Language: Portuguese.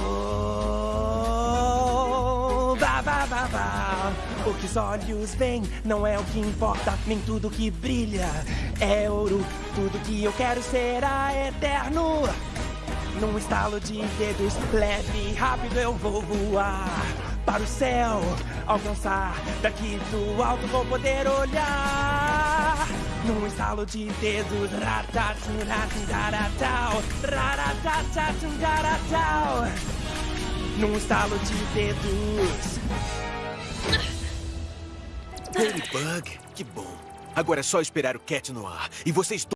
Oh, ba, ba, ba, ba. O que os olhos veem não é o que importa, nem tudo que brilha é ouro. Tudo que eu quero será eterno. Num estalo de dedos, leve e rápido eu vou voar para o céu, alcançar. Daqui do alto vou poder olhar. Estalo de dedos, ratataratau. Num estalo de dedos. Ladybug, que bom. Agora é só esperar o Cat no ar. E vocês